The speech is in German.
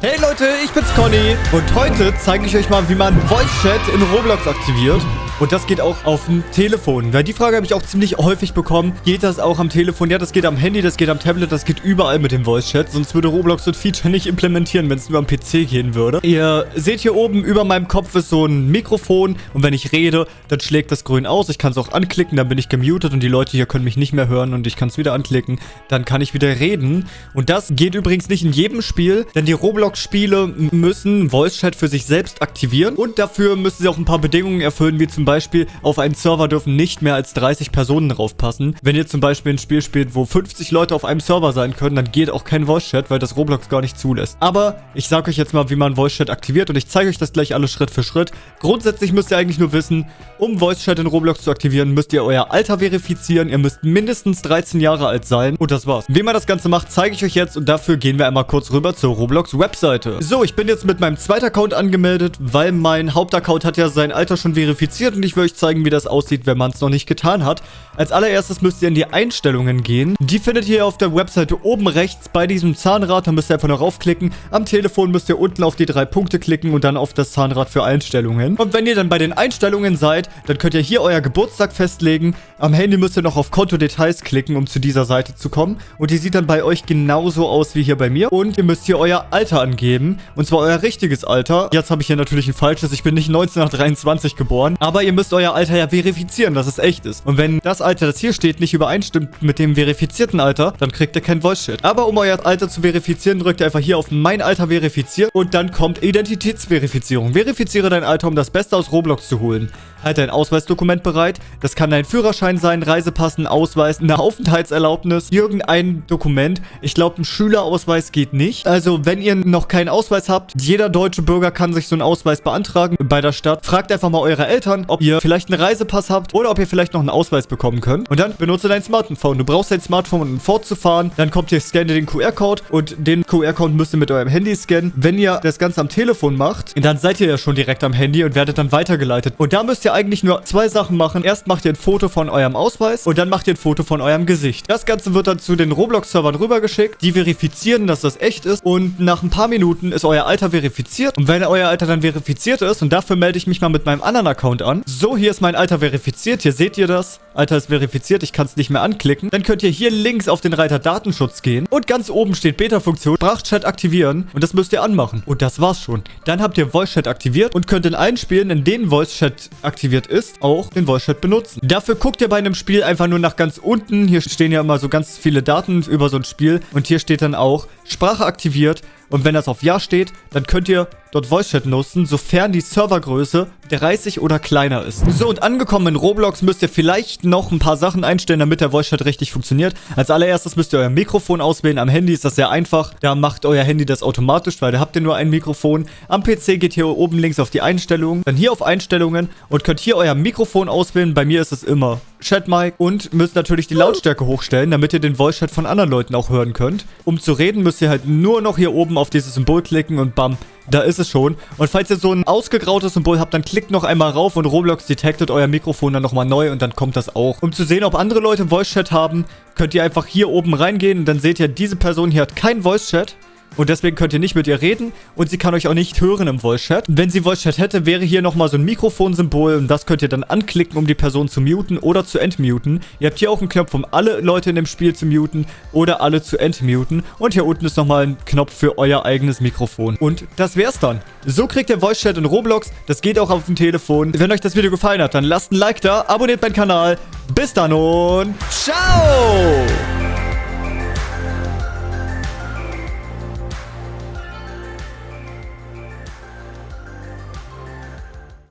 Hey Leute, ich bin's Conny und heute zeige ich euch mal, wie man Voice Chat in Roblox aktiviert. Und das geht auch auf dem Telefon. Weil die Frage habe ich auch ziemlich häufig bekommen. Geht das auch am Telefon? Ja, das geht am Handy, das geht am Tablet, das geht überall mit dem Voice Chat. Sonst würde Roblox das Feature nicht implementieren, wenn es nur am PC gehen würde. Ihr seht hier oben über meinem Kopf ist so ein Mikrofon. Und wenn ich rede, dann schlägt das grün aus. Ich kann es auch anklicken, dann bin ich gemutet und die Leute hier können mich nicht mehr hören. Und ich kann es wieder anklicken. Dann kann ich wieder reden. Und das geht übrigens nicht in jedem Spiel, denn die Roblox-Spiele müssen Voice Chat für sich selbst aktivieren. Und dafür müssen sie auch ein paar Bedingungen erfüllen, wie zum Beispiel, auf einen Server dürfen nicht mehr als 30 Personen draufpassen. Wenn ihr zum Beispiel ein Spiel spielt, wo 50 Leute auf einem Server sein können, dann geht auch kein Voice-Chat, weil das Roblox gar nicht zulässt. Aber ich sage euch jetzt mal, wie man Voice-Chat aktiviert und ich zeige euch das gleich alles Schritt für Schritt. Grundsätzlich müsst ihr eigentlich nur wissen, um Voice-Chat in Roblox zu aktivieren, müsst ihr euer Alter verifizieren. Ihr müsst mindestens 13 Jahre alt sein. Und das war's. Wie man das Ganze macht, zeige ich euch jetzt und dafür gehen wir einmal kurz rüber zur Roblox-Webseite. So, ich bin jetzt mit meinem zweiten Account angemeldet, weil mein Hauptaccount hat ja sein Alter schon verifiziert ich will euch zeigen, wie das aussieht, wenn man es noch nicht getan hat. Als allererstes müsst ihr in die Einstellungen gehen. Die findet ihr auf der Webseite oben rechts bei diesem Zahnrad. Da müsst ihr einfach nur raufklicken. Am Telefon müsst ihr unten auf die drei Punkte klicken und dann auf das Zahnrad für Einstellungen. Und wenn ihr dann bei den Einstellungen seid, dann könnt ihr hier euer Geburtstag festlegen. Am Handy müsst ihr noch auf Konto-Details klicken, um zu dieser Seite zu kommen. Und die sieht dann bei euch genauso aus wie hier bei mir. Und ihr müsst hier euer Alter angeben. Und zwar euer richtiges Alter. Jetzt habe ich hier natürlich ein falsches. Ich bin nicht 1923 geboren. Aber ihr müsst euer Alter ja verifizieren, dass es echt ist. Und wenn das Alter, das hier steht, nicht übereinstimmt mit dem verifizierten Alter, dann kriegt ihr kein Voice-Chat. Aber um euer Alter zu verifizieren, drückt ihr einfach hier auf Mein Alter verifizieren und dann kommt Identitätsverifizierung. Verifiziere dein Alter, um das Beste aus Roblox zu holen. Halt dein Ausweisdokument bereit. Das kann dein Führerschein sein, Reisepass, ein Ausweis, eine Aufenthaltserlaubnis, irgendein Dokument. Ich glaube, ein Schülerausweis geht nicht. Also, wenn ihr noch keinen Ausweis habt, jeder deutsche Bürger kann sich so einen Ausweis beantragen bei der Stadt. Fragt einfach mal eure Eltern, ob ihr vielleicht einen Reisepass habt oder ob ihr vielleicht noch einen Ausweis bekommen könnt. Und dann benutze dein Smartphone. Du brauchst dein Smartphone, um fortzufahren. Dann kommt ihr, scanne den QR-Code und den QR-Code müsst ihr mit eurem Handy scannen. Wenn ihr das Ganze am Telefon macht, dann seid ihr ja schon direkt am Handy und werdet dann weitergeleitet. Und da müsst ihr eigentlich nur zwei Sachen machen. Erst macht ihr ein Foto von eurem Ausweis und dann macht ihr ein Foto von eurem Gesicht. Das Ganze wird dann zu den Roblox-Servern rübergeschickt. Die verifizieren, dass das echt ist. Und nach ein paar Minuten ist euer Alter verifiziert. Und wenn euer Alter dann verifiziert ist, und dafür melde ich mich mal mit meinem anderen Account an. So, hier ist mein Alter verifiziert. Hier seht ihr das. Alter ist verifiziert. Ich kann es nicht mehr anklicken. Dann könnt ihr hier links auf den Reiter Datenschutz gehen. Und ganz oben steht Beta-Funktion. Sprachchat aktivieren. Und das müsst ihr anmachen. Und das war's schon. Dann habt ihr Voice-Chat aktiviert und könnt in allen Spielen, in denen Voice-Chat aktiviert ist, auch den Voice-Chat benutzen. Dafür guckt ihr bei einem Spiel einfach nur nach ganz unten. Hier stehen ja immer so ganz viele Daten über so ein Spiel. Und hier steht dann auch Sprache aktiviert. Und wenn das auf Ja steht, dann könnt ihr dort Voice Chat nutzen, sofern die Servergröße 30 oder kleiner ist. So, und angekommen in Roblox müsst ihr vielleicht noch ein paar Sachen einstellen, damit der Voice Chat richtig funktioniert. Als allererstes müsst ihr euer Mikrofon auswählen. Am Handy ist das sehr einfach. Da macht euer Handy das automatisch, weil da habt ihr nur ein Mikrofon. Am PC geht hier oben links auf die Einstellungen, dann hier auf Einstellungen und könnt hier euer Mikrofon auswählen. Bei mir ist es immer Chat Mic und müsst natürlich die Lautstärke hochstellen, damit ihr den Voice Chat von anderen Leuten auch hören könnt. Um zu reden, müsst ihr halt nur noch hier oben auf dieses Symbol klicken und bam, da ist es schon. Und falls ihr so ein ausgegrautes Symbol habt, dann klickt noch einmal rauf und Roblox detectet euer Mikrofon dann nochmal neu und dann kommt das auch. Um zu sehen, ob andere Leute Voice Chat haben, könnt ihr einfach hier oben reingehen und dann seht ihr, diese Person hier hat kein Voice Chat. Und deswegen könnt ihr nicht mit ihr reden und sie kann euch auch nicht hören im Voice-Chat. Wenn sie Voice-Chat hätte, wäre hier nochmal so ein Mikrofonsymbol und das könnt ihr dann anklicken, um die Person zu muten oder zu entmuten. Ihr habt hier auch einen Knopf, um alle Leute in dem Spiel zu muten oder alle zu entmuten. Und hier unten ist nochmal ein Knopf für euer eigenes Mikrofon. Und das wär's dann. So kriegt ihr Voice-Chat in Roblox. Das geht auch auf dem Telefon. Wenn euch das Video gefallen hat, dann lasst ein Like da, abonniert meinen Kanal. Bis dann und ciao!